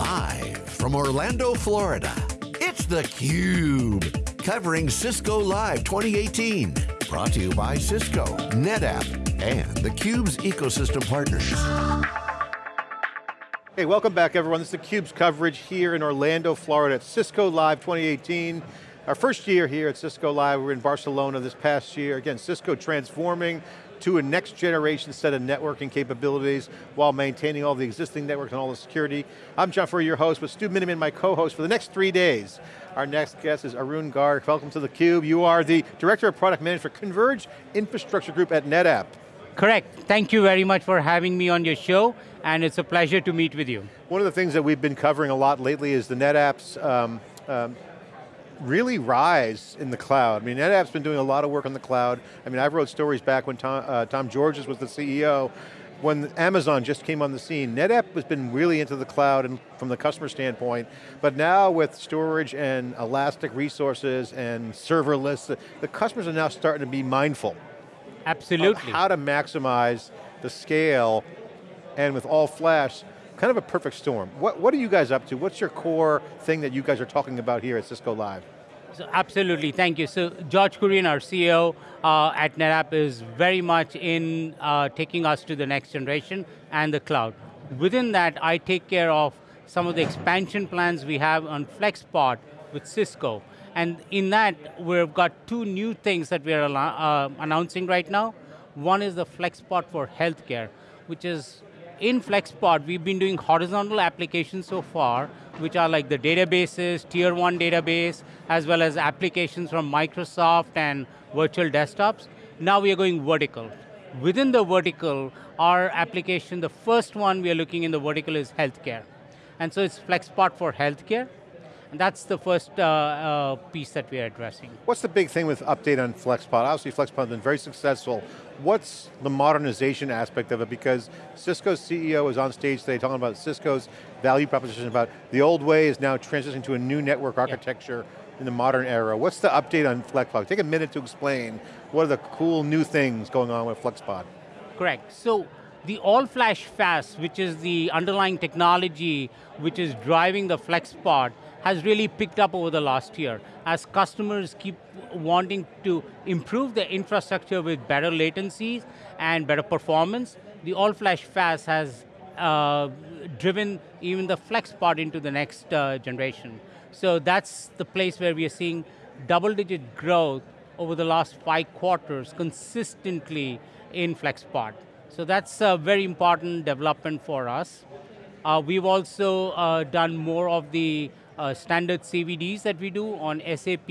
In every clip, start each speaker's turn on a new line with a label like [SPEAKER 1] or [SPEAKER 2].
[SPEAKER 1] Live from Orlando, Florida, it's theCUBE. Covering Cisco Live 2018. Brought to you by Cisco, NetApp, and theCUBE's ecosystem partners.
[SPEAKER 2] Hey, welcome back everyone. This is theCUBE's coverage here in Orlando, Florida at Cisco Live 2018. Our first year here at Cisco Live, we were in Barcelona this past year. Again, Cisco transforming to a next generation set of networking capabilities while maintaining all the existing networks and all the security. I'm John Furrier, your host, with Stu Miniman, my co-host for the next three days. Our next guest is Arun Garg. Welcome to theCUBE. You are the Director of Product Management for Converged Infrastructure Group at NetApp.
[SPEAKER 3] Correct. Thank you very much for having me on your show, and it's a pleasure to meet with you.
[SPEAKER 2] One of the things that we've been covering a lot lately is the NetApp's um, um, really rise in the cloud. I mean, NetApp's been doing a lot of work on the cloud. I mean, I've wrote stories back when Tom, uh, Tom Georgens was the CEO, when Amazon just came on the scene. NetApp has been really into the cloud and from the customer standpoint, but now with storage and elastic resources and serverless, the, the customers are now starting to be mindful.
[SPEAKER 3] Absolutely.
[SPEAKER 2] how to maximize the scale and with all flash, kind of a perfect storm. What, what are you guys up to? What's your core thing that you guys are talking about here at Cisco Live?
[SPEAKER 3] So absolutely, thank you. So George Kurian, our CEO uh, at NetApp is very much in uh, taking us to the next generation and the cloud. Within that, I take care of some of the expansion plans we have on FlexPod with Cisco. And in that, we've got two new things that we're uh, announcing right now. One is the FlexPod for healthcare, which is in FlexPod, we've been doing horizontal applications so far, which are like the databases, tier one database, as well as applications from Microsoft and virtual desktops. Now we are going vertical. Within the vertical, our application, the first one we are looking in the vertical is healthcare. And so it's FlexPod for healthcare. And that's the first uh, uh, piece that we are addressing.
[SPEAKER 2] What's the big thing with update on FlexPod? Obviously FlexPod has been very successful. What's the modernization aspect of it? Because Cisco's CEO is on stage today talking about Cisco's value proposition about the old way is now transitioning to a new network architecture yeah. in the modern era. What's the update on FlexPod? Take a minute to explain what are the cool new things going on with FlexPod.
[SPEAKER 3] Correct, so the all-flash FAS, which is the underlying technology which is driving the FlexPod, has really picked up over the last year as customers keep wanting to improve their infrastructure with better latencies and better performance. The all-flash FAS has uh, driven even the FlexPod into the next uh, generation. So that's the place where we are seeing double-digit growth over the last five quarters consistently in FlexPod. So that's a very important development for us. Uh, we've also uh, done more of the uh, standard CVDs that we do on SAP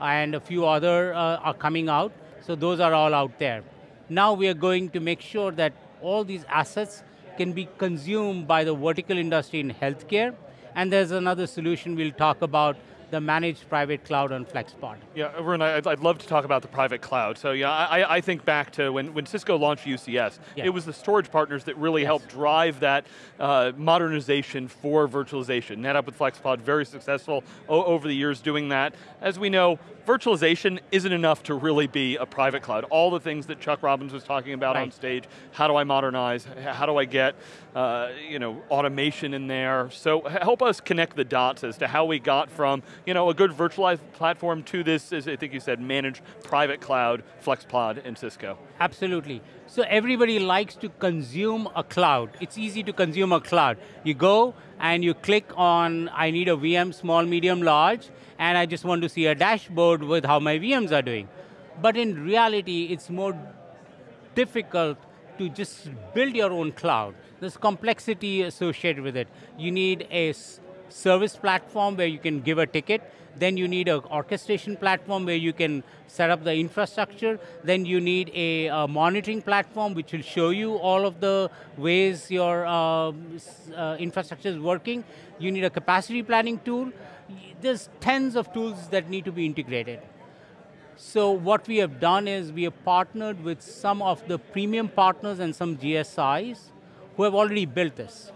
[SPEAKER 3] and a few other uh, are coming out. So those are all out there. Now we are going to make sure that all these assets can be consumed by the vertical industry in healthcare. And there's another solution we'll talk about the managed private cloud on FlexPod.
[SPEAKER 4] Yeah, Arun, I'd, I'd, love to talk about the private cloud. So yeah, I, I think back to when, when Cisco launched UCS, yeah. it was the storage partners that really yes. helped drive that uh, modernization for virtualization. NetApp with FlexPod, very successful over the years doing that. As we know, virtualization isn't enough to really be a private cloud. All the things that Chuck Robbins was talking about right. on stage, how do I modernize, how do I get uh, you know, automation in there? So help us connect the dots as to how we got from you know, a good virtualized platform to this, as I think you said, managed private cloud, FlexPod, and Cisco.
[SPEAKER 3] Absolutely. So everybody likes to consume a cloud. It's easy to consume a cloud. You go and you click on, I need a VM, small, medium, large, and I just want to see a dashboard with how my VMs are doing. But in reality, it's more difficult to just build your own cloud. There's complexity associated with it. You need a service platform where you can give a ticket, then you need an orchestration platform where you can set up the infrastructure, then you need a, a monitoring platform which will show you all of the ways your uh, uh, infrastructure is working. You need a capacity planning tool. There's tens of tools that need to be integrated. So what we have done is we have partnered with some of the premium partners and some GSIs who have already built this.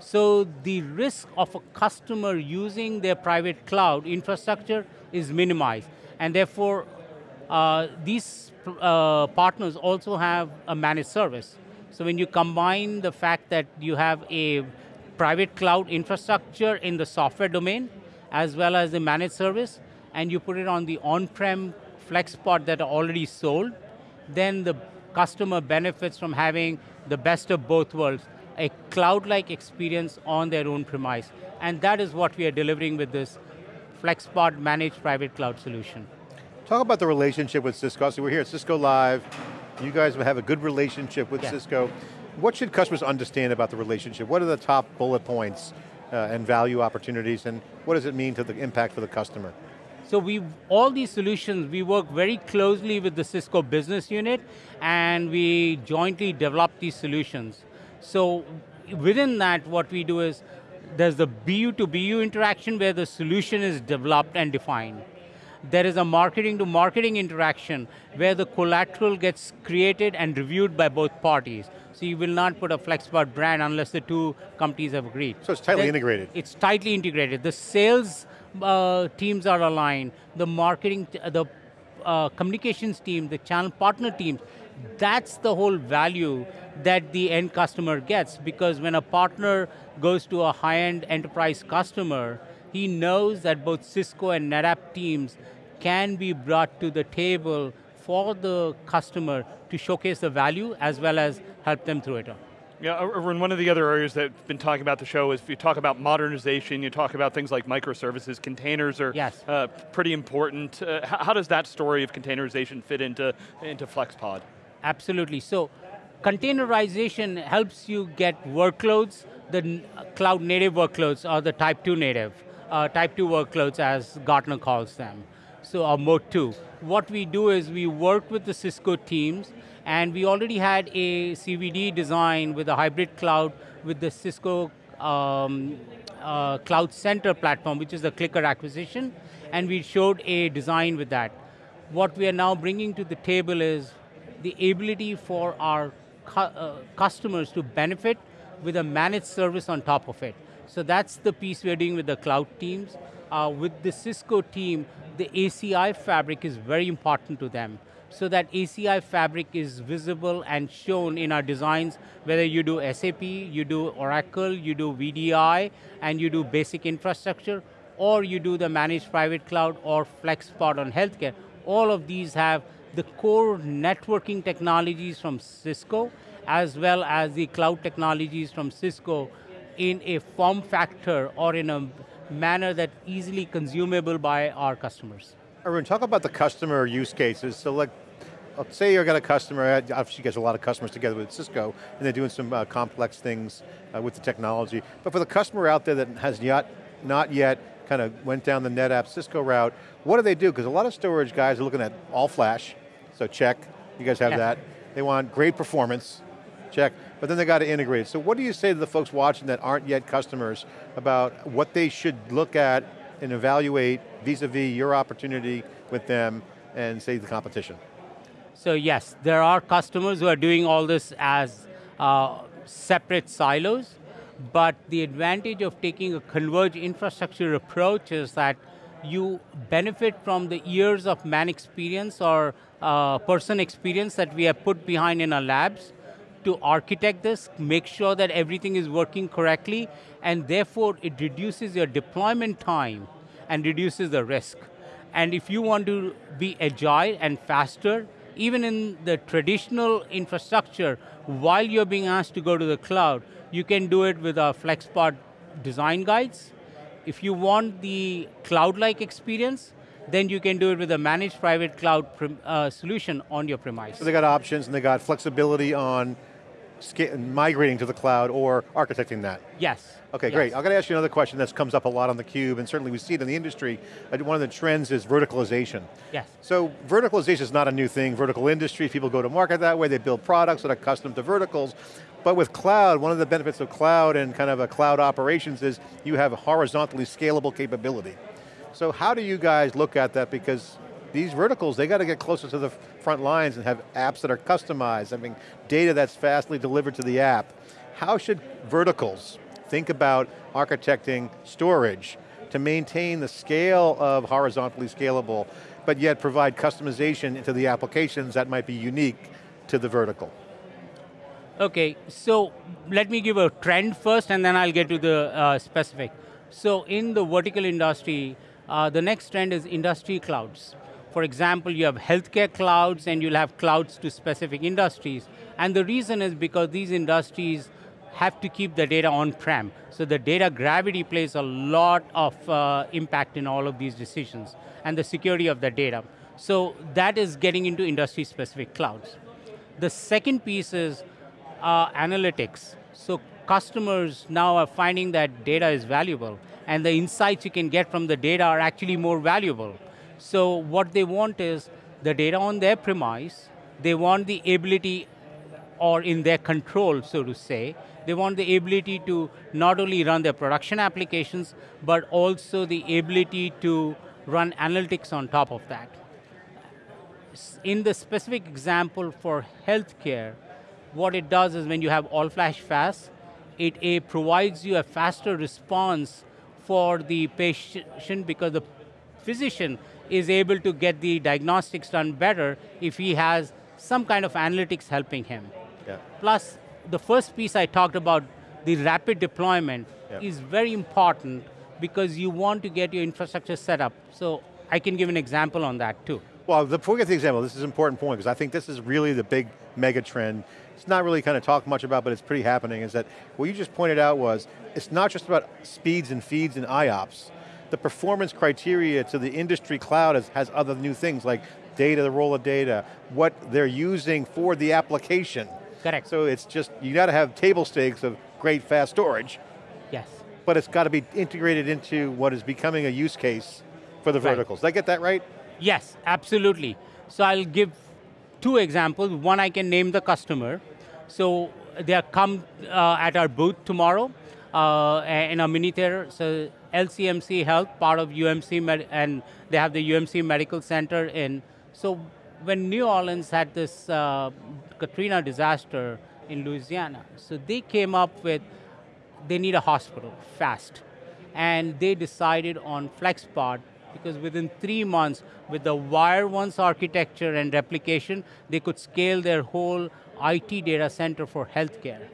[SPEAKER 3] So the risk of a customer using their private cloud infrastructure is minimized. And therefore, uh, these uh, partners also have a managed service. So when you combine the fact that you have a private cloud infrastructure in the software domain, as well as the managed service, and you put it on the on-prem FlexPod that are already sold, then the customer benefits from having the best of both worlds, a cloud-like experience on their own premise. And that is what we are delivering with this FlexPod managed private cloud solution.
[SPEAKER 2] Talk about the relationship with Cisco. So we're here at Cisco Live. You guys have a good relationship with yeah. Cisco. What should customers understand about the relationship? What are the top bullet points uh, and value opportunities, and what does it mean to the impact for the customer?
[SPEAKER 3] So we, all these solutions, we work very closely with the Cisco business unit and we jointly develop these solutions. So within that, what we do is, there's the BU to BU interaction where the solution is developed and defined. There is a marketing to marketing interaction where the collateral gets created and reviewed by both parties. So you will not put a FlexPod brand unless the two companies have agreed.
[SPEAKER 2] So it's tightly integrated.
[SPEAKER 3] It's tightly integrated. The sales uh, teams are aligned, the marketing, the uh, communications team, the channel partner teams, that's the whole value that the end customer gets because when a partner goes to a high-end enterprise customer, he knows that both Cisco and NetApp teams can be brought to the table for the customer to showcase the value as well as help them through it.
[SPEAKER 4] Yeah, Arun, one of the other areas that have been talking about the show is if you talk about modernization, you talk about things like microservices, containers are
[SPEAKER 3] yes.
[SPEAKER 4] uh, pretty important. Uh, how does that story of containerization fit into, into FlexPod?
[SPEAKER 3] Absolutely, so containerization helps you get workloads, the cloud native workloads or the type 2 native, uh, type 2 workloads as Gartner calls them, so our mode 2. What we do is we work with the Cisco teams and we already had a CVD design with a hybrid cloud with the Cisco um, uh, Cloud Center platform, which is the CliQr acquisition, and we showed a design with that. What we are now bringing to the table is the ability for our cu uh, customers to benefit with a managed service on top of it. So that's the piece we're doing with the cloud teams. Uh, with the Cisco team, the ACI fabric is very important to them so that ACI fabric is visible and shown in our designs, whether you do SAP, you do Oracle, you do VDI, and you do basic infrastructure, or you do the managed private cloud or FlexPod on healthcare. All of these have the core networking technologies from Cisco, as well as the cloud technologies from Cisco in a form factor or in a manner that easily consumable by our customers.
[SPEAKER 2] Arun, talk about the customer use cases. So like, say you've got a customer, obviously you guys have a lot of customers together with Cisco, and they're doing some uh, complex things uh, with the technology. But for the customer out there that has yet, not yet kind of went down the NetApp Cisco route, what do they do? Because a lot of storage guys are looking at all flash, so check, you guys have yeah. that. They want great performance, check, but then they got to integrate. So what do you say to the folks watching that aren't yet customers about what they should look at and evaluate vis-a-vis -vis your opportunity with them and say the competition?
[SPEAKER 3] So yes, there are customers who are doing all this as uh, separate silos, but the advantage of taking a converged infrastructure approach is that you benefit from the years of man experience or uh, person experience that we have put behind in our labs to architect this, make sure that everything is working correctly, and therefore it reduces your deployment time and reduces the risk. And if you want to be agile and faster, even in the traditional infrastructure, while you're being asked to go to the cloud, you can do it with our FlexPod design guides. If you want the cloud-like experience, then you can do it with a managed private cloud uh, solution on your premise.
[SPEAKER 2] So they got options and they got flexibility on migrating to the cloud or architecting that?
[SPEAKER 3] Yes.
[SPEAKER 2] Okay,
[SPEAKER 3] yes.
[SPEAKER 2] great. I've got to ask you another question that comes up a lot on theCUBE, and certainly we see it in the industry. Uh, one of the trends is verticalization.
[SPEAKER 3] Yes.
[SPEAKER 2] So verticalization is not a new thing. Vertical industry, people go to market that way, they build products that are custom to verticals. But with cloud, one of the benefits of cloud and kind of a cloud operations is you have horizontally scalable capability. So how do you guys look at that? Because these verticals, they got to get closer to the front lines and have apps that are customized, I mean, data that's fastly delivered to the app. How should verticals think about architecting storage to maintain the scale of horizontally scalable, but yet provide customization into the applications that might be unique to the vertical?
[SPEAKER 3] Okay, so let me give a trend first and then I'll get to the uh, specific. So in the vertical industry, uh, the next trend is industry clouds. For example, you have healthcare clouds and you'll have clouds to specific industries. And the reason is because these industries have to keep the data on-prem. So the data gravity plays a lot of uh, impact in all of these decisions and the security of the data. So that is getting into industry-specific clouds. The second piece is uh, analytics. So customers now are finding that data is valuable and the insights you can get from the data are actually more valuable. So what they want is the data on their premise, they want the ability or in their control, so to say, they want the ability to not only run their production applications, but also the ability to run analytics on top of that. In the specific example for healthcare, what it does is when you have all-flash FAS, it a, provides you a faster response for the patient because the physician is able to get the diagnostics done better if he has some kind of analytics helping him. Yeah. Plus, the first piece I talked about, the rapid deployment, yeah. is very important because you want to get your infrastructure set up. So I can give an example on that too.
[SPEAKER 2] Well, before we get to the example, this is an important point because I think this is really the big mega trend. It's not really kind of talked much about, but it's pretty happening, is that what you just pointed out was, it's not just about speeds and feeds and IOPS. The performance criteria to the industry cloud has, has other new things like data, the role of data, what they're using for the application.
[SPEAKER 3] Correct.
[SPEAKER 2] So it's just, you got to have table stakes of great fast storage.
[SPEAKER 3] Yes.
[SPEAKER 2] But it's got to be integrated into what is becoming a use case for the right. verticals. Did I get that right?
[SPEAKER 3] Yes, absolutely. So I'll give two examples. One, I can name the customer. So they come uh, at our booth tomorrow uh, in a mini theater. So LCMC Health, part of UMC, Med and they have the UMC Medical Center in. So when New Orleans had this uh, Katrina disaster in Louisiana, so they came up with, they need a hospital, fast. And they decided on FlexPod because within three months, with the wire once architecture and replication, they could scale their whole IT data center for healthcare.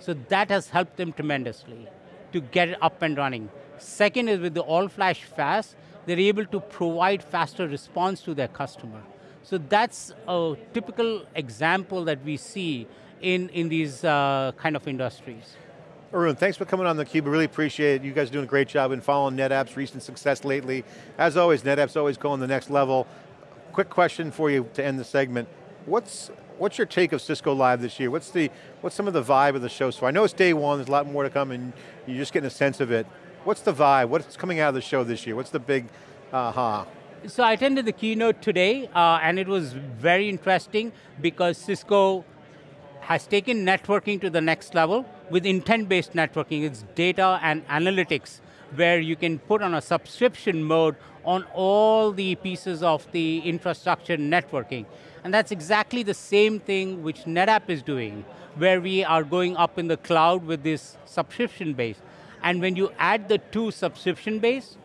[SPEAKER 3] So that has helped them tremendously to get it up and running. Second is with the all-flash FAS, they're able to provide faster response to their customer. So that's a typical example that we see in, in these uh, kind of industries.
[SPEAKER 2] Arun, thanks for coming on theCUBE, really appreciate it. You guys are doing a great job in following NetApp's recent success lately. As always, NetApp's always going the next level. Quick question for you to end the segment. What's what's your take of Cisco Live this year? What's the what's some of the vibe of the show so? I know it's day one, there's a lot more to come and you're just getting a sense of it. What's the vibe? What's coming out of the show this year? What's the big aha?
[SPEAKER 3] Uh, so I attended the keynote today uh, and it was very interesting because Cisco has taken networking to the next level with intent-based networking. It's data and analytics where you can put on a subscription mode on all the pieces of the infrastructure networking. And that's exactly the same thing which NetApp is doing, where we are going up in the cloud with this subscription base. And when you add the two subscription base,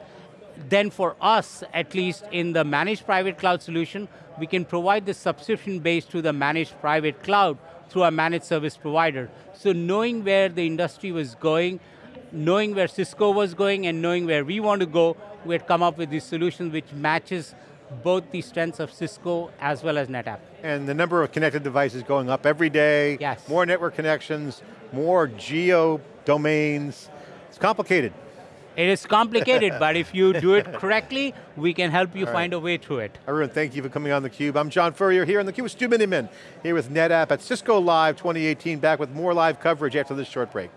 [SPEAKER 3] then for us, at least in the managed private cloud solution, we can provide the subscription base to the managed private cloud through a managed service provider. So knowing where the industry was going, knowing where Cisco was going and knowing where we want to go, we had come up with this solution which matches both the strengths of Cisco as well as NetApp.
[SPEAKER 2] And the number of connected devices going up every day,
[SPEAKER 3] yes.
[SPEAKER 2] more network connections, more geo domains. It's complicated.
[SPEAKER 3] It is complicated, but if you do it correctly, we can help you All find a way through it.
[SPEAKER 2] Arun, thank you for coming on theCUBE. I'm John Furrier here on theCUBE with Stu Miniman, here with NetApp at Cisco Live 2018, back with more live coverage after this short break.